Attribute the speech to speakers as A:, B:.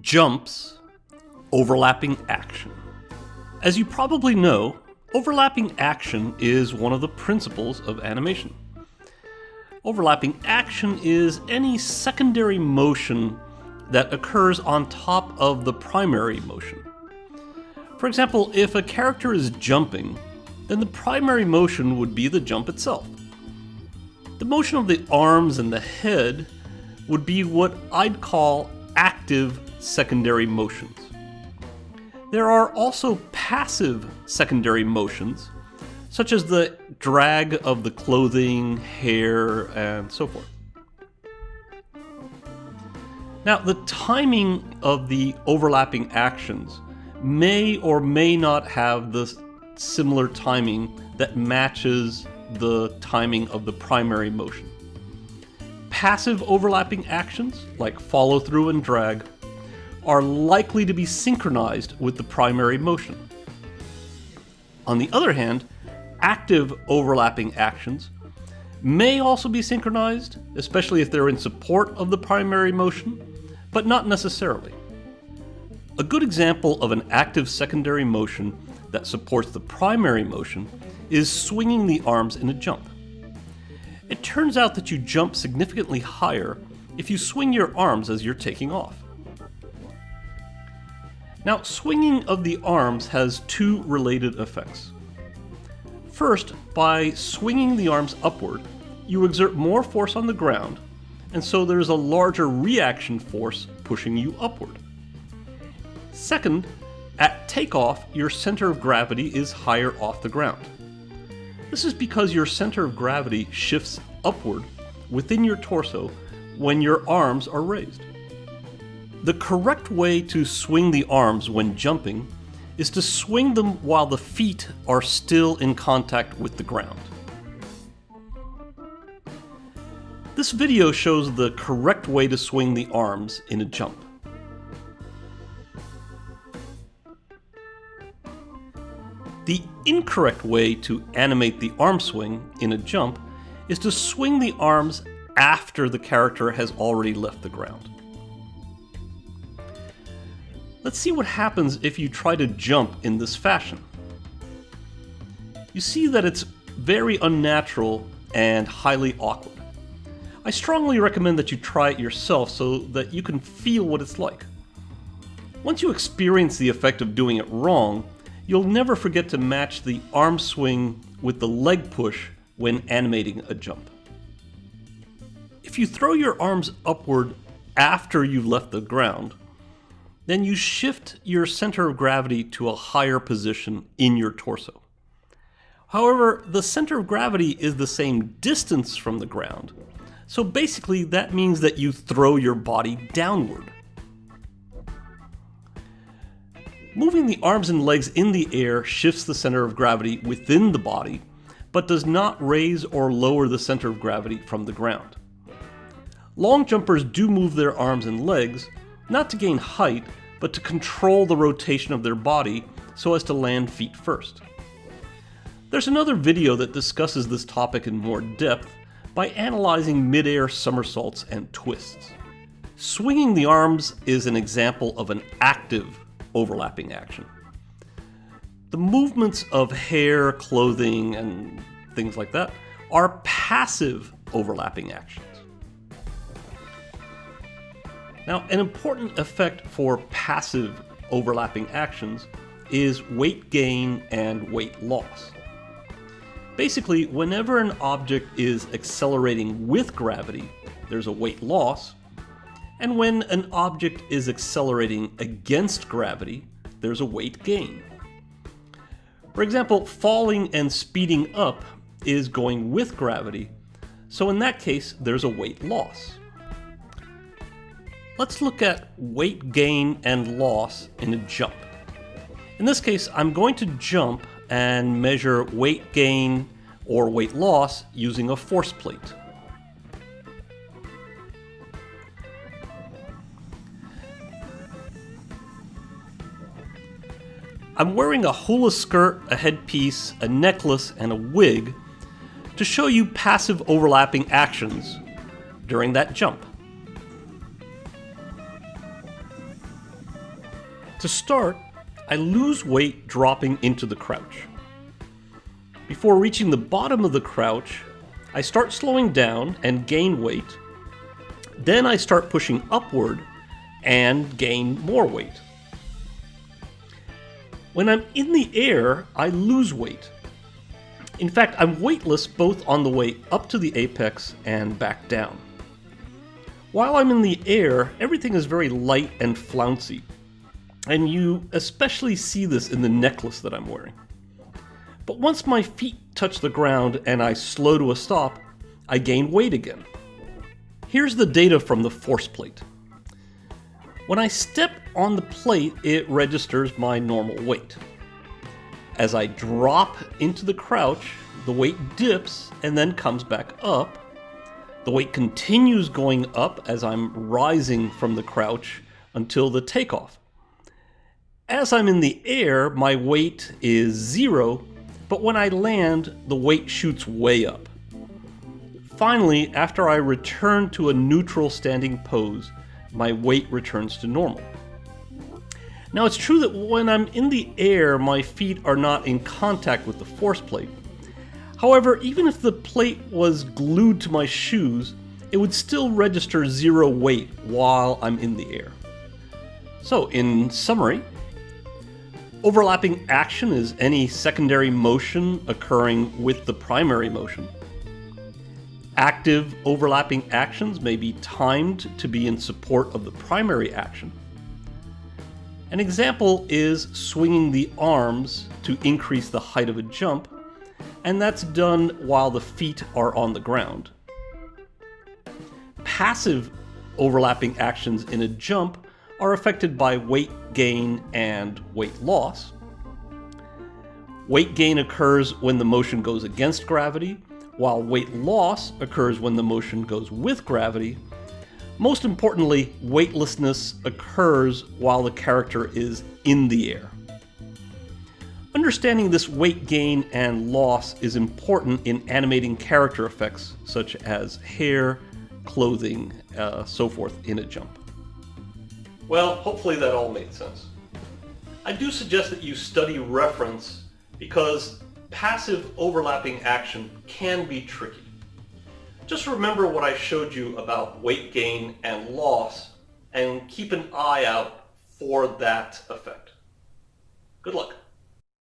A: Jumps, overlapping action. As you probably know, overlapping action is one of the principles of animation. Overlapping action is any secondary motion that occurs on top of the primary motion. For example, if a character is jumping, then the primary motion would be the jump itself. The motion of the arms and the head would be what I'd call active secondary motions. There are also passive secondary motions, such as the drag of the clothing, hair, and so forth. Now, the timing of the overlapping actions may or may not have the similar timing that matches the timing of the primary motion. Passive overlapping actions, like follow through and drag, are likely to be synchronized with the primary motion. On the other hand, active overlapping actions may also be synchronized, especially if they're in support of the primary motion, but not necessarily. A good example of an active secondary motion that supports the primary motion is swinging the arms in a jump. It turns out that you jump significantly higher if you swing your arms as you're taking off. Now, swinging of the arms has two related effects. First, by swinging the arms upward, you exert more force on the ground, and so there's a larger reaction force pushing you upward. Second, at takeoff, your center of gravity is higher off the ground. This is because your center of gravity shifts upward within your torso when your arms are raised. The correct way to swing the arms when jumping is to swing them while the feet are still in contact with the ground. This video shows the correct way to swing the arms in a jump. The incorrect way to animate the arm swing in a jump is to swing the arms after the character has already left the ground. Let's see what happens if you try to jump in this fashion. You see that it's very unnatural and highly awkward. I strongly recommend that you try it yourself so that you can feel what it's like. Once you experience the effect of doing it wrong, you'll never forget to match the arm swing with the leg push when animating a jump. If you throw your arms upward after you've left the ground, then you shift your center of gravity to a higher position in your torso. However, the center of gravity is the same distance from the ground, so basically that means that you throw your body downward. Moving the arms and legs in the air shifts the center of gravity within the body, but does not raise or lower the center of gravity from the ground. Long jumpers do move their arms and legs, not to gain height, but to control the rotation of their body so as to land feet first. There's another video that discusses this topic in more depth by analyzing midair somersaults and twists. Swinging the arms is an example of an active overlapping action. The movements of hair, clothing, and things like that are passive overlapping actions. Now, an important effect for passive overlapping actions is weight gain and weight loss. Basically, whenever an object is accelerating with gravity, there's a weight loss, and when an object is accelerating against gravity, there's a weight gain. For example, falling and speeding up is going with gravity, so in that case, there's a weight loss. Let's look at weight gain and loss in a jump. In this case, I'm going to jump and measure weight gain or weight loss using a force plate. I'm wearing a hula skirt, a headpiece, a necklace, and a wig to show you passive overlapping actions during that jump. To start, I lose weight dropping into the crouch. Before reaching the bottom of the crouch, I start slowing down and gain weight. Then I start pushing upward and gain more weight. When I'm in the air, I lose weight. In fact, I'm weightless both on the way up to the apex and back down. While I'm in the air, everything is very light and flouncy, and you especially see this in the necklace that I'm wearing. But once my feet touch the ground and I slow to a stop, I gain weight again. Here's the data from the force plate. When I step on the plate, it registers my normal weight. As I drop into the crouch, the weight dips and then comes back up. The weight continues going up as I'm rising from the crouch until the takeoff. As I'm in the air, my weight is zero, but when I land, the weight shoots way up. Finally, after I return to a neutral standing pose, my weight returns to normal. Now it's true that when I'm in the air, my feet are not in contact with the force plate. However, even if the plate was glued to my shoes, it would still register zero weight while I'm in the air. So, in summary, overlapping action is any secondary motion occurring with the primary motion. Active overlapping actions may be timed to be in support of the primary action. An example is swinging the arms to increase the height of a jump, and that's done while the feet are on the ground. Passive overlapping actions in a jump are affected by weight gain and weight loss. Weight gain occurs when the motion goes against gravity, while weight loss occurs when the motion goes with gravity. Most importantly, weightlessness occurs while the character is in the air. Understanding this weight gain and loss is important in animating character effects such as hair, clothing, uh, so forth in a jump. Well, hopefully that all made sense. I do suggest that you study reference because passive overlapping action can be tricky. Just remember what I showed you about weight gain and loss and keep an eye out for that effect. Good luck.